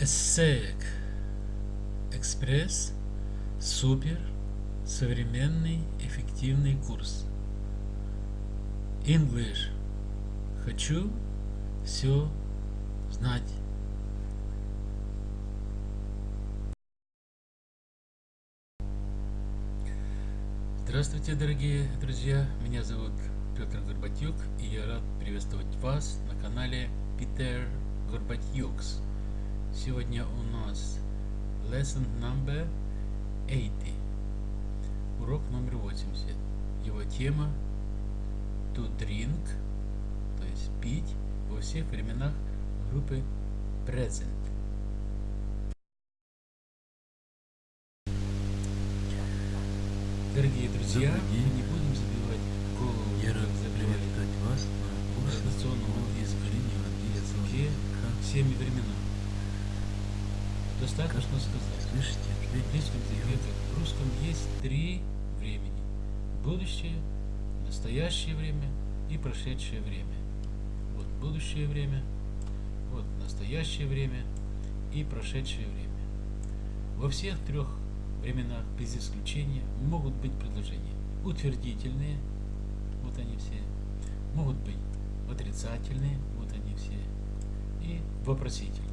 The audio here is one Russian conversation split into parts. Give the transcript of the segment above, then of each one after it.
Эссеек Экспресс. Супер. Современный эффективный курс. English Хочу все знать. Здравствуйте, дорогие друзья! Меня зовут Петр Горбатюк, и я рад приветствовать вас на канале Питер Горбатюкс. Сегодня у нас lesson number 80. Урок номер 80. Его тема to drink, то есть пить во всех временах группы present. Дорогие друзья, мы не будем забивать голову, Я забивать приветствовать вас на курсе традиционного английского языке всеми временами. Достаточно сказать. Слышите? В английском языке, как в русском, есть три времени. Будущее, настоящее время и прошедшее время. Вот будущее время, вот настоящее время и прошедшее время. Во всех трех временах, без исключения, могут быть предложения. Утвердительные, вот они все. Могут быть отрицательные, вот они все. И вопросительные.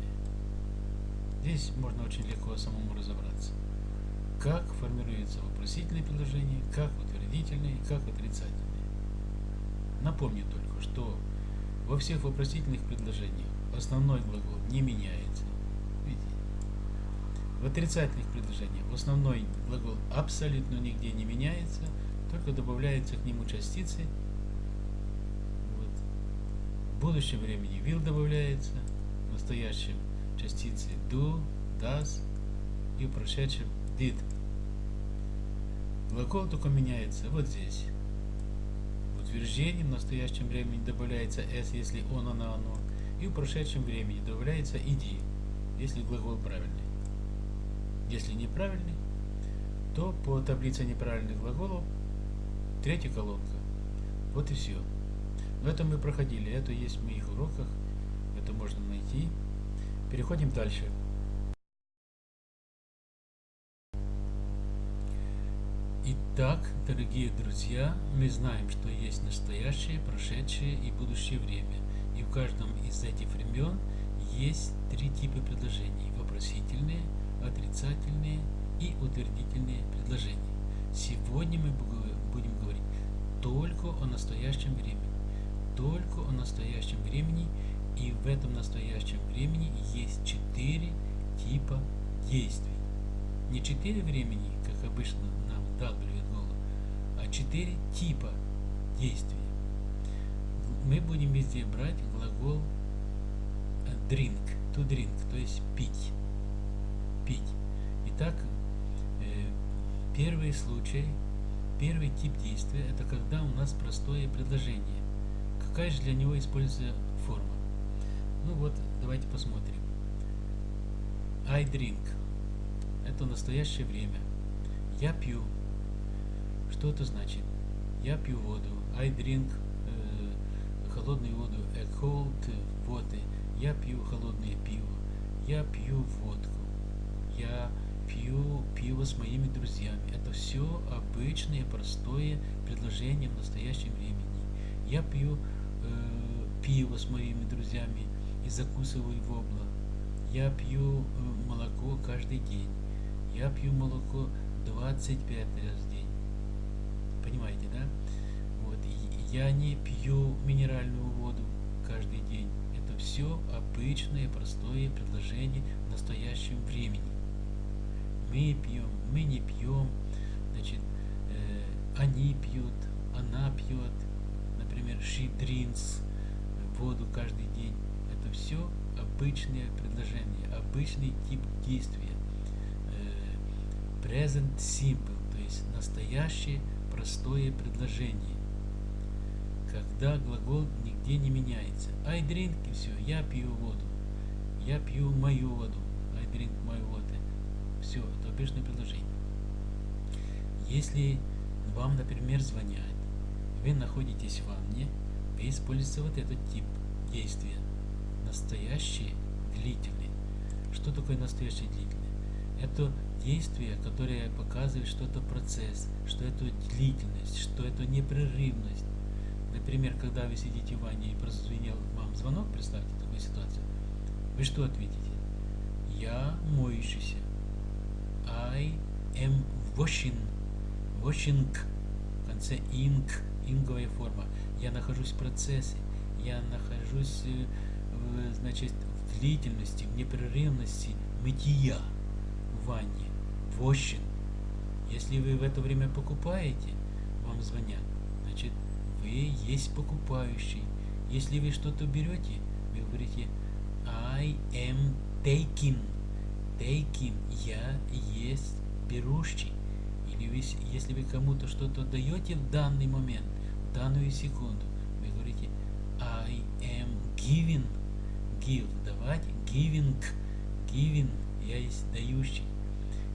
Здесь можно очень легко самому разобраться. Как формируются вопросительные предложения, как утвердительные, как отрицательные. Напомню только, что во всех вопросительных предложениях основной глагол не меняется. Видите? В отрицательных предложениях основной глагол абсолютно нигде не меняется, только добавляются к нему частицы. Вот. В будущем времени will добавляется, в настоящем частицы do, does и в прошедшем did. Глагол только меняется вот здесь. В утверждении в настоящем времени добавляется s, если он, она, оно. И в прошедшем времени добавляется id, если глагол правильный. Если неправильный, то по таблице неправильных глаголов третья колонка. Вот и все. Но это мы проходили, это есть в моих уроках, это можно найти. Переходим дальше. Итак, дорогие друзья, мы знаем, что есть настоящее, прошедшее и будущее время. И в каждом из этих времен есть три типа предложений. Вопросительные, отрицательные и утвердительные предложения. Сегодня мы будем говорить только о настоящем времени. Только о настоящем времени и в этом настоящем времени есть четыре типа действий. Не четыре времени, как обычно нам голову, а четыре типа действий. Мы будем везде брать глагол drink, to drink, то есть пить. Пить. Итак, первый случай, первый тип действия, это когда у нас простое предложение. Какая же для него используется? Ну вот, давайте посмотрим. I drink. Это настоящее время. Я пью. Что это значит? Я пью воду. I drink э, холодную воду. A cold water. Я пью холодное пиво. Я пью водку. Я пью пиво с моими друзьями. Это все обычное, простое предложение в настоящем времени. Я пью э, пиво с моими друзьями и закусываю вобла. Я пью э, молоко каждый день. Я пью молоко 25 раз в день. Понимаете, да? Вот. Я не пью минеральную воду каждый день. Это все обычное, простое предложение в настоящем времени. Мы пьем, мы не пьем, значит, э, они пьют, она пьет, например, she drinks воду каждый день все обычные предложения, обычный тип действия. Present simple, то есть настоящее простое предложение. Когда глагол нигде не меняется. I drink и все, я пью воду. Я пью мою воду. I drink my water. Все, это обычное предложение. Если вам, например, звонят, вы находитесь в ванне, вы используете вот этот тип действия настоящий длительный. Что такое настоящее длительное? Это действие, которое показывает, что это процесс, что это длительность, что это непрерывность. Например, когда вы сидите в ванне и прозвенел вам звонок, представьте такую ситуацию, вы что ответите? Я моющийся. I am washing. Washing. В конце ing. Инговая форма. Я нахожусь в процессе. Я нахожусь э, значит, в длительности, в непрерывности мытья в ванне. Washing. Если вы в это время покупаете, вам звонят, значит, вы есть покупающий. Если вы что-то берете, вы говорите I am taking. Taking. Я есть берущий. Или вы, если вы кому-то что-то даете в данный момент, в данную секунду, вы говорите I am giving. Give. Давать. Giving. Giving. Я есть дающий.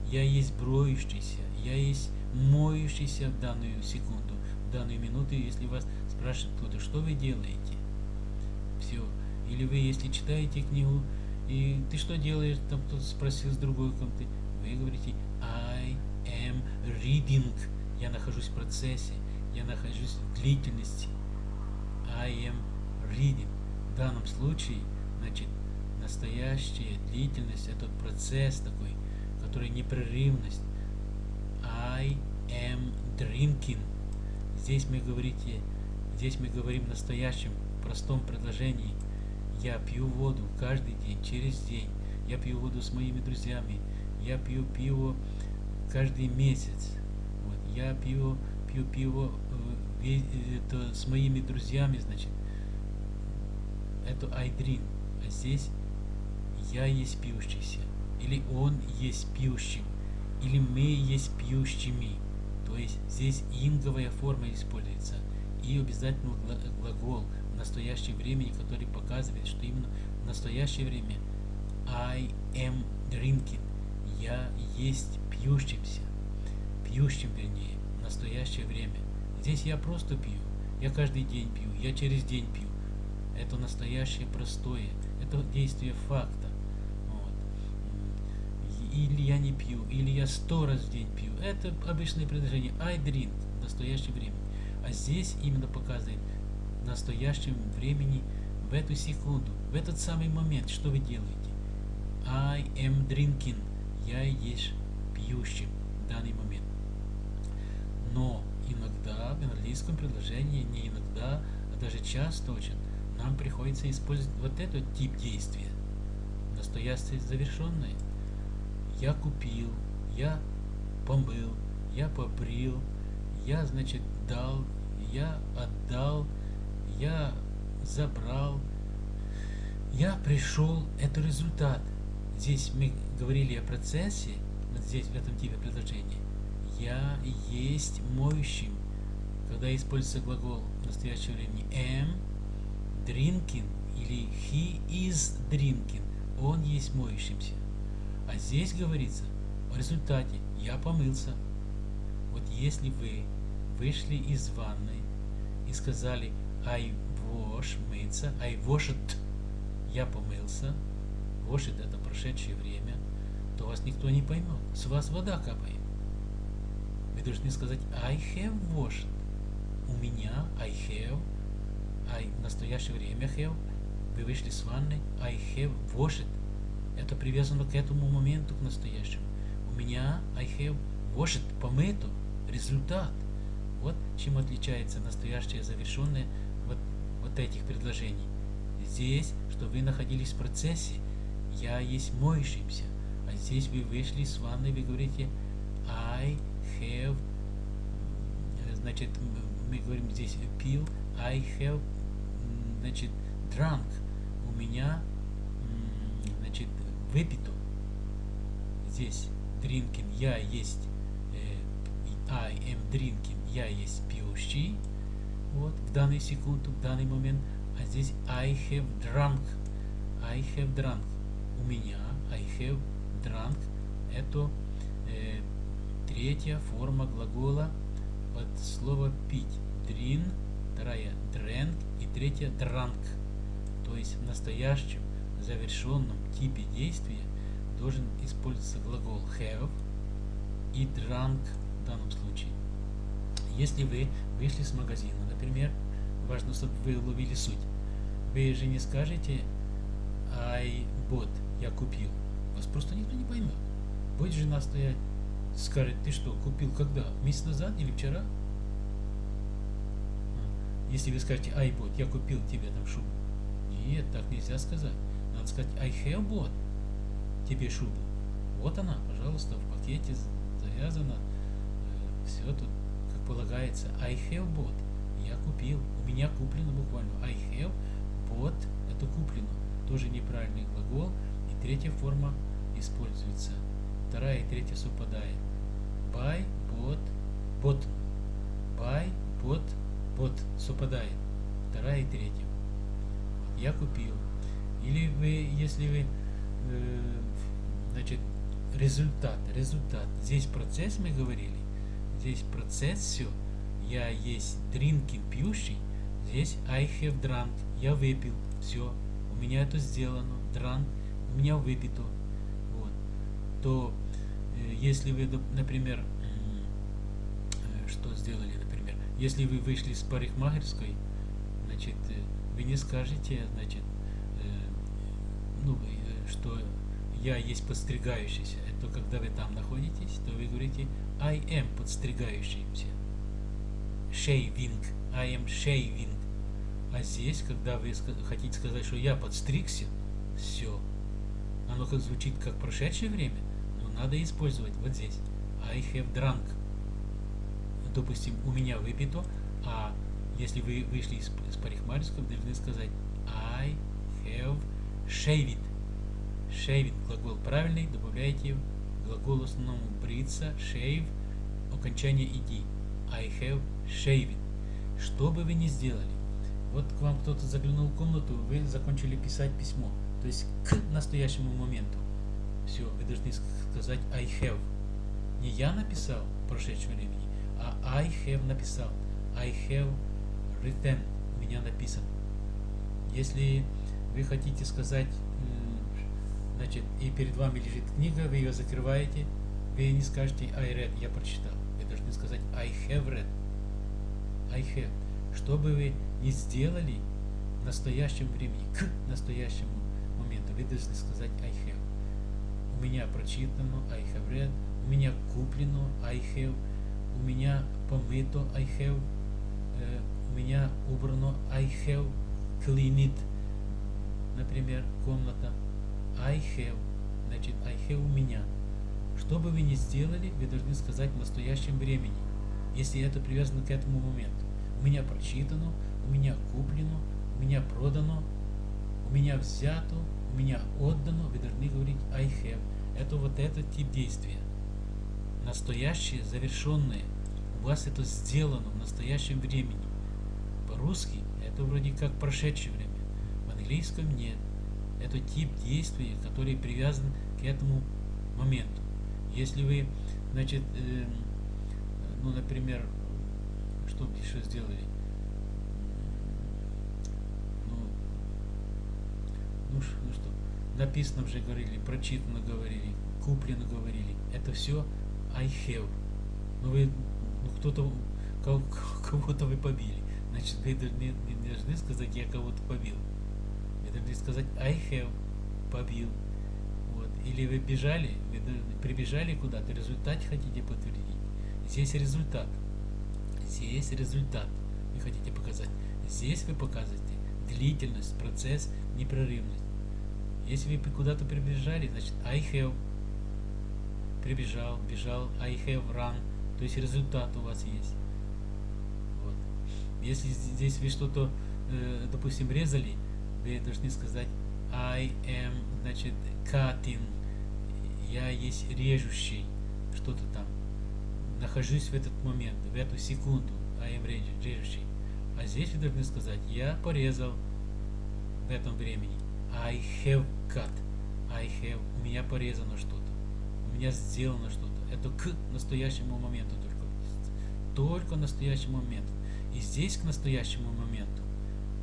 Я есть броющийся. Я есть моющийся в данную секунду, в данную минуту, если вас спрашивает кто-то, что вы делаете. Все. Или вы, если читаете книгу, и ты что делаешь, там кто-то спросил с другой комнаты, вы говорите I am reading. Я нахожусь в процессе, я нахожусь в длительности. I am reading. В данном случае, значит, настоящая длительность, это процесс такой, который непрерывность. I am drinking. Здесь мы говорите, здесь мы говорим в настоящем простом предложении. Я пью воду каждый день, через день. Я пью воду с моими друзьями. Я пью пиво каждый месяц. Вот. Я пью, пью пиво э, это, с моими друзьями, значит. Это I drink. А здесь я есть пьющийся. Или он есть пьющим. Или мы есть пьющими. То есть здесь инговая форма используется. И обязательно глагол в настоящем времени, который показывает, что именно в настоящее время I am drinking. Я есть пьющимся. Пьющим, вернее, в настоящее время. Здесь я просто пью. Я каждый день пью. Я через день пью. Это настоящее простое. Это действие факта. Вот. Или я не пью, или я сто раз в день пью. Это обычное предложение. I drink в настоящее время. А здесь именно показывает в настоящем времени, в эту секунду, в этот самый момент, что вы делаете. I am drinking. Я есть пьющим в данный момент. Но иногда в английском предложении, не иногда, а даже часто очень, нам приходится использовать вот этот тип действия. Настоящее завершенное. Я купил, я помыл, я побрил, я, значит, дал, я отдал, я забрал, я пришел, это результат. Здесь мы говорили о процессе, вот здесь в этом типе предложения. Я есть моющим, когда используется глагол в настоящее время am, drinking или he is drinking, он есть моющимся. А здесь говорится о результате я помылся. Вот если вы вышли из ванной и сказали I wash, мыться, I washed, я помылся, washed это прошедшее время, то вас никто не поймет. С вас вода капает. Вы должны сказать I have washed. У меня I have, I в настоящее время have, вы вышли с ванны, I have washed. Это привязано к этому моменту, к настоящему. У меня I have washed, помыто, результат. Вот чем отличается настоящее завершенное вот, вот этих предложений. Здесь, что вы находились в процессе, я есть моющимся. А здесь вы вышли с ванны, вы говорите I have, значит, мы говорим здесь пил, I have, значит, drunk. У меня, значит, выпито. Здесь drinking, я есть, э, I am drinking, я есть пьющий. Вот, в данный секунду, в данный момент. А здесь I have drunk. I have drunk. У меня I have drunk. Это э, третья форма глагола от слова пить. Drink, вторая drank и третья drunk. То есть в настоящем завершенном типе действия должен использоваться глагол have и drunk в данном случае. Если вы вышли с магазина, например, важно, чтобы вы уловили суть. Вы же не скажете I bought, я купил. Вас просто никто не поймет. Будет жена стоять, скажет, ты что, купил когда? Месяц назад или вчера? Если вы скажете I bought, я купил тебе там шубу. Нет, так нельзя сказать. Надо сказать I have bought тебе шубу. Вот она, пожалуйста, в пакете завязана. Э, Все тут как полагается. I have bought. Я купил. У меня куплено буквально. I have bought. Это куплено. Тоже неправильный глагол. И третья форма используется. Вторая и третья совпадает. Buy, bought, bought. Buy, bought, bought. Совпадает. Вторая и третья. Я купил. Или вы, если вы, э, значит, результат, результат. Здесь процесс мы говорили. Здесь процесс все. Я есть drinking, пьющий. Здесь I have drunk. Я выпил. Все. У меня это сделано. Drunk. У меня выпито. Вот. То э, если вы, например, э, что сделали, если вы вышли с парикмахерской, значит, э, вы не скажете, значит, ну, что я есть подстригающийся. Это когда вы там находитесь, то вы говорите I am подстригающийся. Shaving. I am shaving. А здесь, когда вы хотите сказать, что я подстригся, все. Оно как звучит как прошедшее время, но надо использовать вот здесь. I have drunk. Допустим, у меня выпито, а если вы вышли из, из парикмахерского, должны сказать I have shaved. Shaving глагол правильный, добавляете глагол основному бриться, shave, окончание иди. I have shaved. Что бы вы ни сделали, вот к вам кто-то заглянул в комнату, вы закончили писать письмо, то есть к настоящему моменту. Все, вы должны сказать I have. Не я написал в прошедшем времени, а I have написал. I have written. У меня написан. Если вы хотите сказать, значит, и перед вами лежит книга, вы ее закрываете, вы не скажете I read, я прочитал. Вы должны сказать I have read. I have. Что бы вы ни сделали в настоящем времени, к настоящему моменту, вы должны сказать I have. У меня прочитано I have read, у меня куплено I have, у меня помыто I have, э, у меня убрано I have cleaned например, комната I have, значит, I have у меня. Что бы вы ни сделали, вы должны сказать в настоящем времени, если это привязано к этому моменту. У меня прочитано, у меня куплено, у меня продано, у меня взято, у меня отдано, вы должны говорить I have. Это вот этот тип действия. Настоящее, завершенное. У вас это сделано в настоящем времени. По-русски это вроде как прошедшее время английском нет. Это тип действия, который привязан к этому моменту. Если вы, значит, э, ну, например, что еще сделали? Ну, ну, ну что, написано уже говорили, прочитано говорили, куплено говорили. Это все I have. Ну, вы, ну, кто-то, кого-то вы побили. Значит, вы не, не должны сказать, я кого-то побил должны сказать I have, побил. Вот. Или вы бежали, вы прибежали куда-то, результат хотите подтвердить. Здесь результат. Здесь результат вы хотите показать. Здесь вы показываете длительность, процесс, непрерывность. Если вы куда-то прибежали, значит I have прибежал, бежал, I have run, то есть результат у вас есть. Вот. Если здесь вы что-то, э, допустим, резали, вы должны сказать I am, значит, cutting. Я есть режущий. Что-то там. Нахожусь в этот момент, в эту секунду. I am режущий. А здесь вы должны сказать я порезал в этом времени. I have cut. I have. У меня порезано что-то. Меня сделано что-то. Это к настоящему моменту только. Только настоящему моменту. И здесь к настоящему моменту,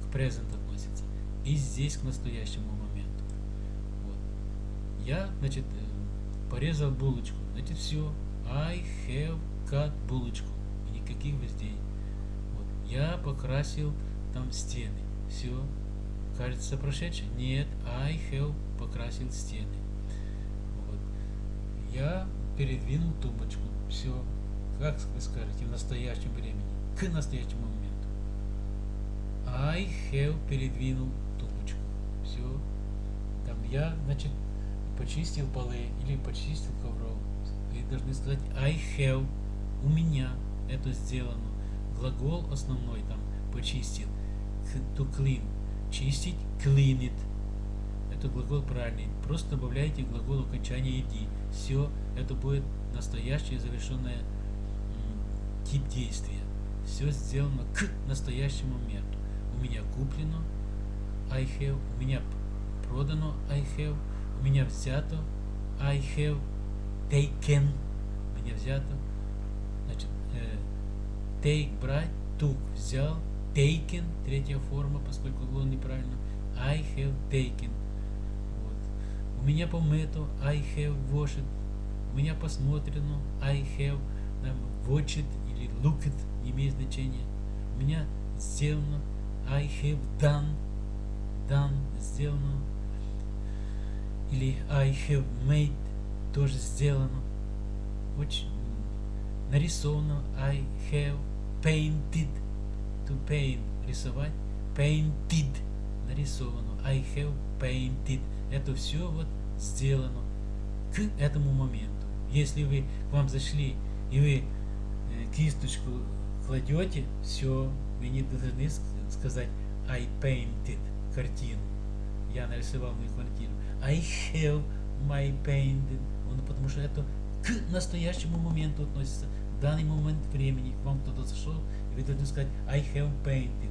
к present относится и здесь к настоящему моменту. Вот. Я, значит, э, порезал булочку. Значит, все. I have cut булочку. И никаких вездей. Вот. Я покрасил там стены. Все. Кажется прошедшее? Нет. I have покрасил стены. Я передвинул тумбочку. Все. Как вы скажете в настоящем времени? К настоящему моменту. I have передвинул тумбочку. Все. Там я, значит, почистил полы или почистил ковров. Вы должны сказать I have. У меня это сделано. Глагол основной там почистил. To clean. Чистить. Clean it. Это глагол правильный. Просто добавляйте глагол окончания иди. Все. Это будет настоящее завершенное тип действия. Все сделано к настоящему моменту. У меня куплено I have. У меня продано I have у меня взято I have taken у меня взято значит э, take брать took взял taken третья форма поскольку было неправильно I have taken меня помыто I have washed меня посмотрено I have watched или looked не имеет значения. Меня сделано I have done done сделано. Или I have made тоже сделано. Очень нарисовано I have painted to paint рисовать painted нарисовано. I have painted. Это все вот сделано к этому моменту если вы к вам зашли и вы э, кисточку кладете все вы не должны сказать I painted картину я нарисовал мою квартиру I have my painting. Он, потому что это к настоящему моменту относится. В данный момент времени к вам кто-то зашел, и вы должны сказать I have painted.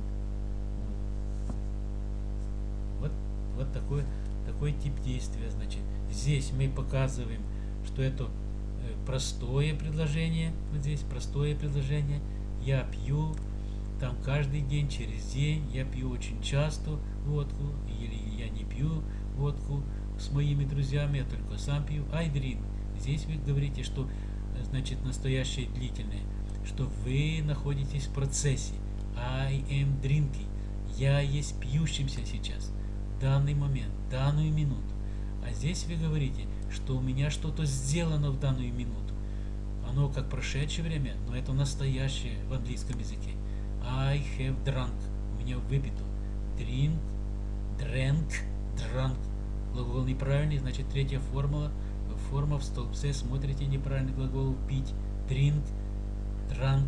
Вот, вот такой, такой тип действия. Значит, здесь мы показываем, что это э, простое предложение. Вот здесь простое предложение. Я пью там каждый день, через день. Я пью очень часто водку. Или я не пью водку с моими друзьями, я только сам пью. I drink. Здесь вы говорите, что значит настоящее длительное, что вы находитесь в процессе. I am drinking. Я есть пьющимся сейчас, данный момент, данную минуту. А здесь вы говорите, что у меня что-то сделано в данную минуту. Оно как прошедшее время, но это настоящее в английском языке. I have drunk. У меня выпито. Drink, drank, drunk глагол неправильный, значит третья формула, форма в столбце, смотрите неправильный глагол пить, drink, drank,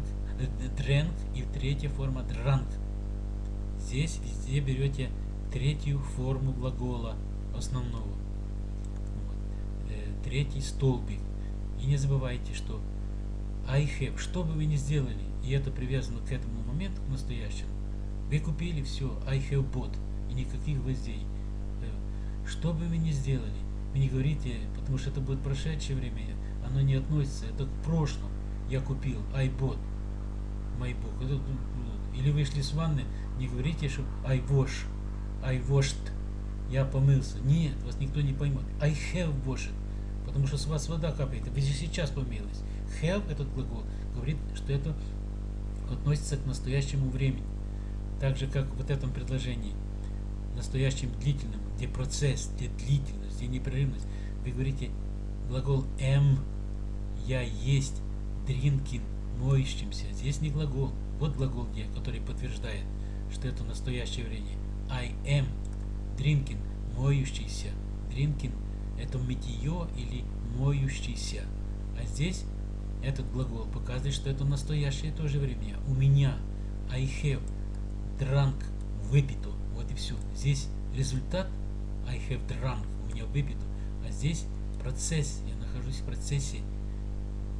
drank и третья форма drank. Здесь везде берете третью форму глагола основного. Вот. Э, третий столбик. И не забывайте, что I have, что бы вы ни сделали, и это привязано к этому моменту, к настоящему, вы купили все, I have bought, и никаких гвоздей. Что бы вы ни сделали, вы не говорите, потому что это будет прошедшее время, оно не относится, это к прошлому. Я купил, I bought, my book. Или вышли с ванны, не говорите, что I wash, I washed, я помылся. Нет, вас никто не поймет. I have washed, потому что с вас вода капает, вы же сейчас помылись. Have, этот глагол, говорит, что это относится к настоящему времени. Так же, как в этом предложении – настоящим длительным, где процесс, где длительность, где непрерывность. Вы говорите глагол am, я есть, drinking, моющимся. Здесь не глагол. Вот глагол где, который подтверждает, что это настоящее время. I am, drinking, моющийся. Drinking это мытье или моющийся. А здесь этот глагол показывает, что это настоящее тоже время. У меня I have drunk, выпито вот и все. Здесь результат I have drunk, у меня выпито. А здесь процесс, я нахожусь в процессе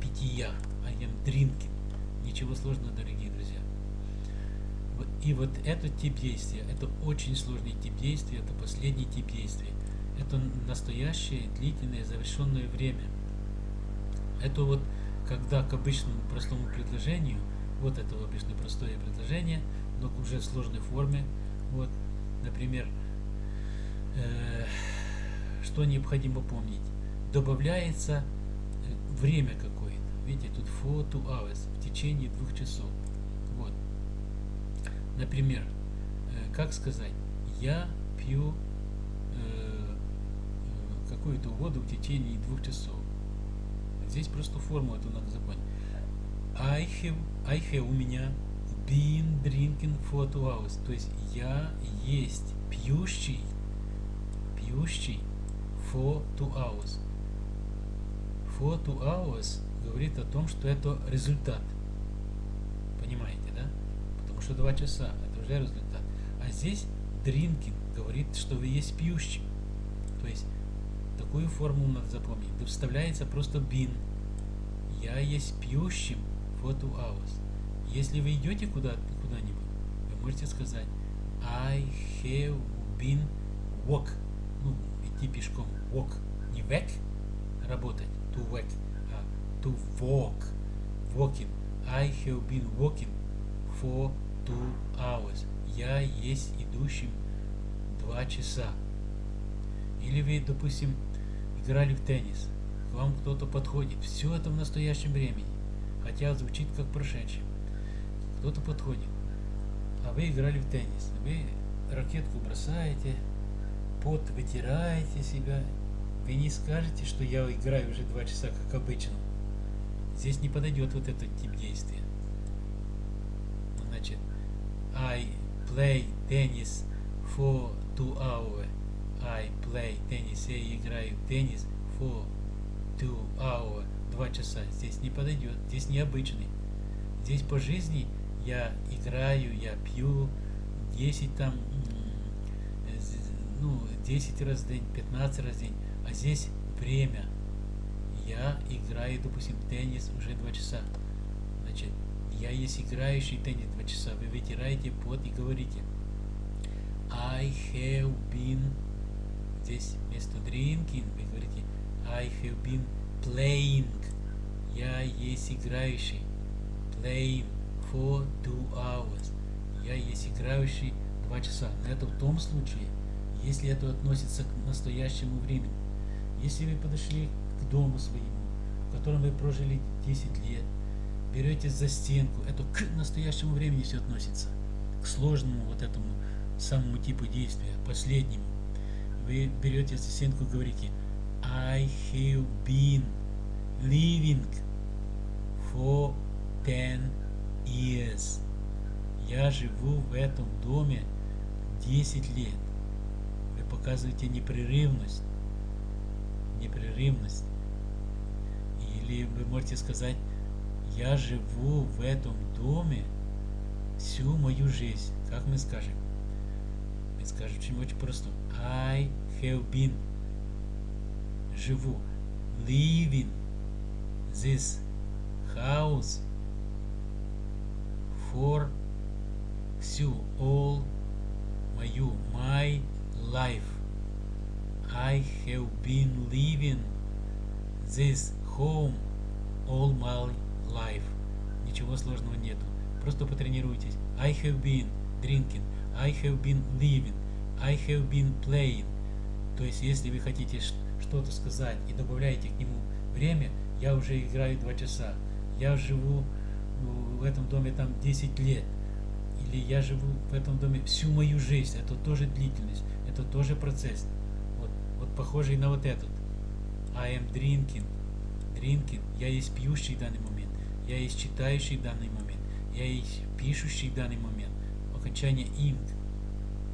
питья. I am drinking. Ничего сложного, дорогие. И вот этот тип действия, это очень сложный тип действия, это последний тип действия. Это настоящее, длительное, завершенное время. Это вот когда к обычному простому предложению, вот это обычное простое предложение, но уже в сложной форме, вот, Например, э, что необходимо помнить? добавляется э, время какое-то. Видите, тут two hours, в течение двух часов. Например, э, как сказать, я пью э, э, какую-то воду в течение двух часов. Здесь просто форму эту надо запомнить. I have, I have у меня been drinking for two hours. То есть я есть пьющий, пьющий for two hours. For two hours говорит о том, что это результат. Что два часа, это уже результат. А здесь drinking говорит, что вы есть пьющий. То есть такую формулу надо запомнить. Вставляется просто been. Я есть пьющим for two hours. Если вы идете куда, куда-нибудь, вы можете сказать I have been walk. Ну, идти пешком. Walk. Не work, работать. To work. А to walk. Walking. I have been walking for two hours. Я есть идущим два часа. Или вы, допустим, играли в теннис. К вам кто-то подходит. Все это в настоящем времени. Хотя звучит как прошедшее кто-то подходит, а вы играли в теннис, вы ракетку бросаете, пот вытираете себя, вы не скажете, что я играю уже два часа, как обычно. Здесь не подойдет вот этот тип действия. I play tennis for two hours. I play tennis. Я играю в теннис for two hours. Два часа. Здесь не подойдет. Здесь необычный. Здесь по жизни я играю, я пью 10 там, ну, 10 раз в день, 15 раз в день, а здесь время. Я играю, допустим, теннис уже 2 часа. Значит, я есть играющий теннис 2 часа. Вы вытираете пот и говорите I have been здесь вместо drinking вы говорите I have been playing. Я есть играющий. Playing for two hours. Я есть играющий два часа. Но это в том случае, если это относится к настоящему времени. Если вы подошли к дому своему, в котором вы прожили 10 лет, берете за стенку, это к настоящему времени все относится, к сложному вот этому самому типу действия, последнему. Вы берете за стенку и говорите I have been living for 10 years. Я живу в этом доме 10 лет. Вы показываете непрерывность. Непрерывность. Или вы можете сказать, я живу в этом доме всю мою жизнь. Как мы скажем? Мы скажем очень-очень просто. I have been. Живу. Living this house for всю all мою my life. I have been living this home all my life. Ничего сложного нету. Просто потренируйтесь. I have been drinking. I have been living. I have been playing. То есть, если вы хотите что-то сказать и добавляете к нему время, я уже играю два часа. Я живу в этом доме там 10 лет, или я живу в этом доме всю мою жизнь, это тоже длительность, это тоже процесс. Вот, вот похожий на вот этот. I am drinking. Drinking. Я есть пьющий в данный момент. Я есть читающий в данный момент. Я есть пишущий в данный момент. Окончание ing.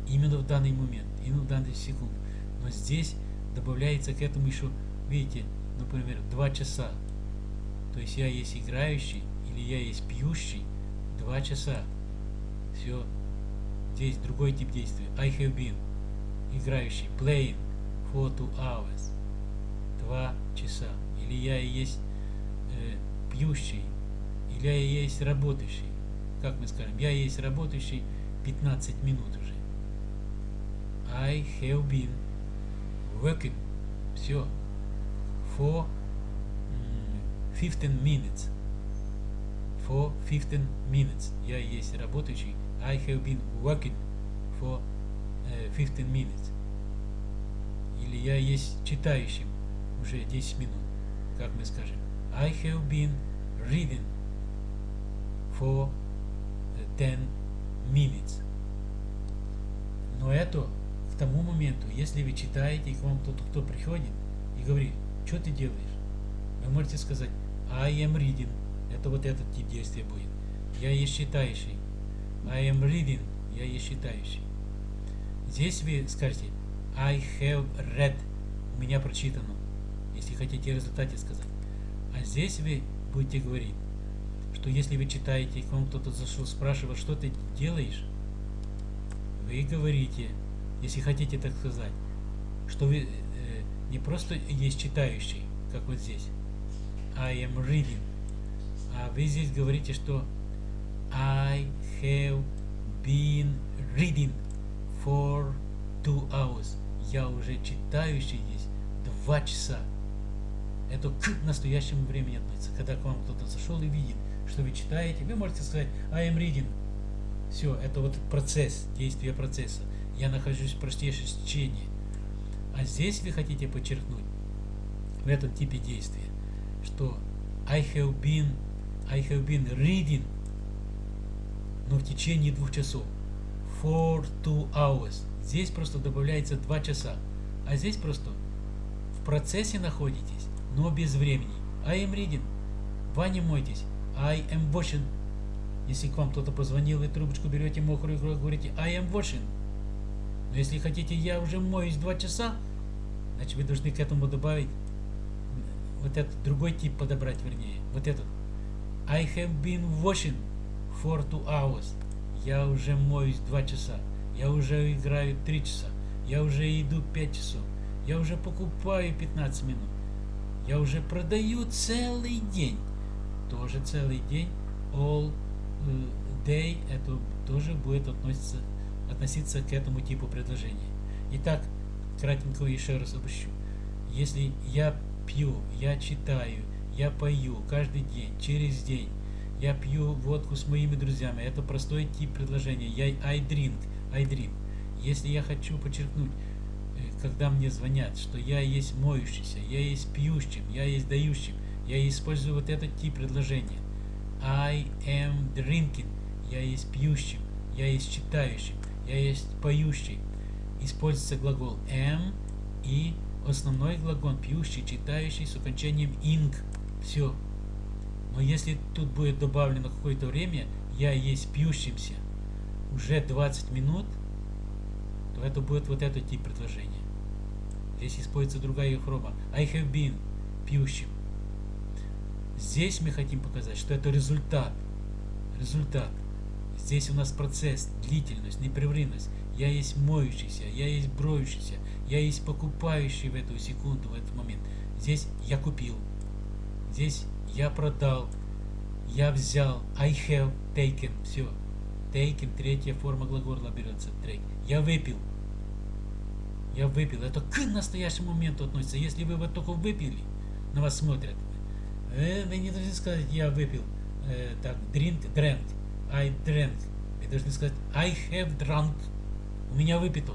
Именно в данный момент. Именно в данную секунду. Но здесь добавляется к этому еще, видите, например, два часа. То есть я есть играющий, или я есть пьющий, два часа. Все. Здесь другой тип действия. I have been. Играющий. Playing. For two hours. Два часа. Или я есть э, пьющий. Я и есть работающий. Как мы скажем? Я есть работающий 15 минут уже. I have been working. Все. For 15 minutes for 15 minutes. Я есть работающий. I have been working for uh, 15 minutes. Или я есть читающим. уже 10 минут. Как мы скажем? I have been reading for 10 minutes. Но это к тому моменту, если вы читаете, и к вам кто-то кто приходит и говорит, что ты делаешь? Вы можете сказать, I am reading. Это вот этот тип действия будет. Я есть читающий. I am reading. Я есть читающий. Здесь вы скажете I have read. У меня прочитано. Если хотите в результате сказать. А здесь вы будете говорить, что если вы читаете, к вам кто-то зашел, спрашивает, что ты делаешь, вы говорите, если хотите так сказать, что вы э, не просто есть читающий, как вот здесь, I am reading, а вы здесь говорите, что I have been reading for two hours. Я уже читающий здесь два часа. Это к настоящему времени относится. Когда к вам кто-то зашел и видит, что вы читаете, вы можете сказать I am reading. Все, это вот процесс, действие процесса. Я нахожусь в простейшем течении. А здесь вы хотите подчеркнуть, в этом типе действия, что I have been, I have been reading, но в течение двух часов. For two hours. Здесь просто добавляется два часа. А здесь просто в процессе находитесь, но без времени. I am reading. Ваня мойтесь. I am washing. Если к вам кто-то позвонил, вы трубочку берете мокрую и говорите I am washing. Но если хотите, я уже моюсь два часа, значит вы должны к этому добавить вот этот другой тип подобрать, вернее. Вот этот. I have been washing for two hours. Я уже моюсь два часа. Я уже играю три часа. Я уже иду пять часов. Я уже покупаю 15 минут. Я уже продаю целый день. Тоже целый день. All day это тоже будет относиться, относиться к этому типу предложения. Итак, кратенько еще раз обыщу. Если я пью, я читаю, я пою каждый день, через день, я пью водку с моими друзьями, это простой тип предложения. Я I drink, I drink. Если я хочу подчеркнуть, когда мне звонят, что я есть моющийся, я есть пьющим, я есть дающим, я использую вот этот тип предложения. I am drinking. Я есть пьющим, я есть читающим, я есть поющий. Используется глагол am и основной глагол пьющий, читающий с окончанием ing. Все. Но если тут будет добавлено какое-то время, я есть пьющимся уже 20 минут, то это будет вот этот тип предложения. Здесь используется другая форма. I have been пьющим. Здесь мы хотим показать, что это результат. Результат. Здесь у нас процесс, длительность, непрерывность. Я есть моющийся, я есть броющийся, я есть покупающий в эту секунду, в этот момент. Здесь я купил. Здесь я продал. Я взял. I have taken. Все. Taken, третья форма глагола берется. Take. Я выпил. Я выпил. Это к настоящему моменту относится. Если вы вот только выпили, на вас смотрят, вы не должны сказать, я выпил. Э, так, drink, drank. I drank. Вы должны сказать, I have drunk. У меня выпито.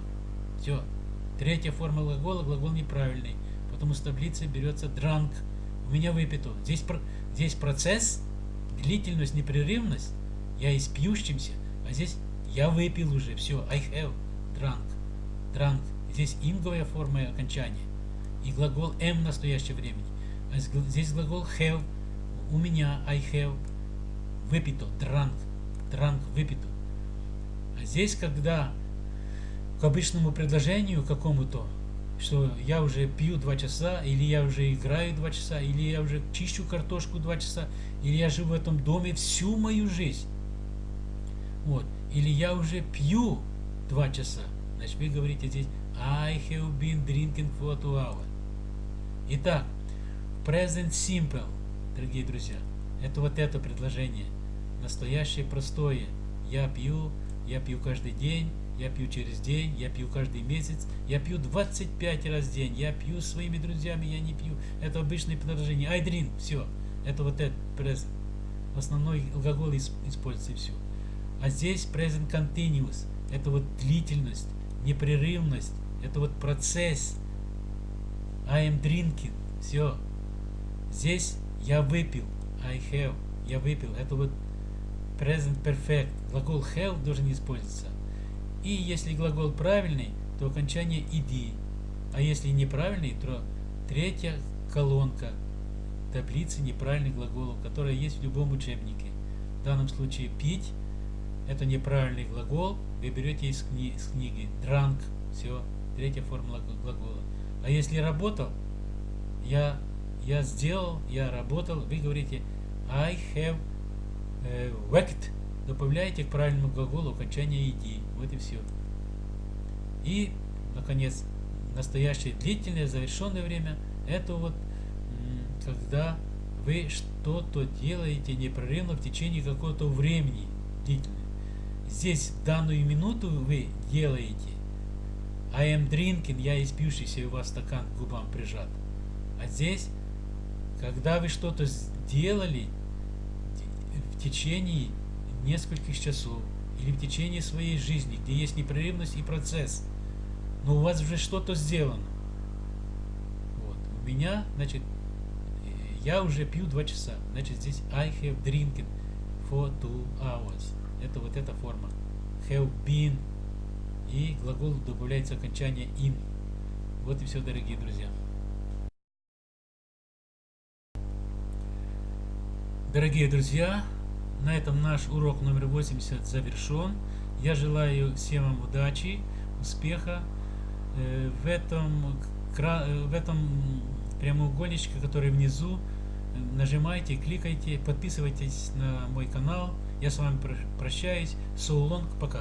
Все. Третья форма глагола, глагол неправильный. Потому что в таблице берется drunk. У меня выпито. Здесь, здесь процесс, длительность, непрерывность. Я из. А здесь я выпил уже. Все. I have drunk. Drunk. Здесь инговая форма окончания. И глагол m в настоящее времени. Здесь глагол have. У меня I have. Выпито. Drunk. Drunk. Выпито. А здесь, когда к обычному предложению какому-то, что я уже пью два часа, или я уже играю два часа, или я уже чищу картошку два часа, или я живу в этом доме всю мою жизнь. Вот. Или я уже пью два часа. Значит, вы говорите здесь I have been drinking for two hours. Итак, Present Simple, дорогие друзья, это вот это предложение. Настоящее простое. Я пью, я пью каждый день, я пью через день, я пью каждый месяц, я пью 25 раз в день, я пью своими друзьями, я не пью. Это обычное предложение. I drink, все. Это вот это present. Основной глагол используется все. А здесь present continuous. Это вот длительность, непрерывность. Это вот процесс. I am drinking. Все. Здесь я выпил. I have. Я выпил. Это вот present perfect. Глагол have должен использоваться. И если глагол правильный, то окончание ed. А если неправильный, то третья колонка таблицы неправильных глаголов, которая есть в любом учебнике. В данном случае пить это неправильный глагол, вы берете из, кни из книги drunk, все, третья формула глагола. А если работал, я, я сделал, я работал, вы говорите I have uh, worked, добавляете к правильному глаголу окончание ed, вот и все. И, наконец, настоящее длительное, завершенное время, это вот когда вы что-то делаете непрерывно в течение какого-то времени длительно. Здесь в данную минуту вы делаете I am drinking, я испившийся, и у вас стакан к губам прижат. А здесь, когда вы что-то сделали в течение нескольких часов, или в течение своей жизни, где есть непрерывность и процесс, но у вас уже что-то сделано. Вот. У меня, значит, я уже пью два часа. Значит, здесь I have drinking for two hours. Это вот эта форма. Have been. И глагол добавляется окончание in. Вот и все, дорогие друзья. Дорогие друзья, на этом наш урок номер 80 завершен. Я желаю всем вам удачи, успеха э, в этом, э, в этом прямоугольничке, который внизу. Нажимайте, кликайте, подписывайтесь на мой канал. Я с вами прощаюсь. Long, пока.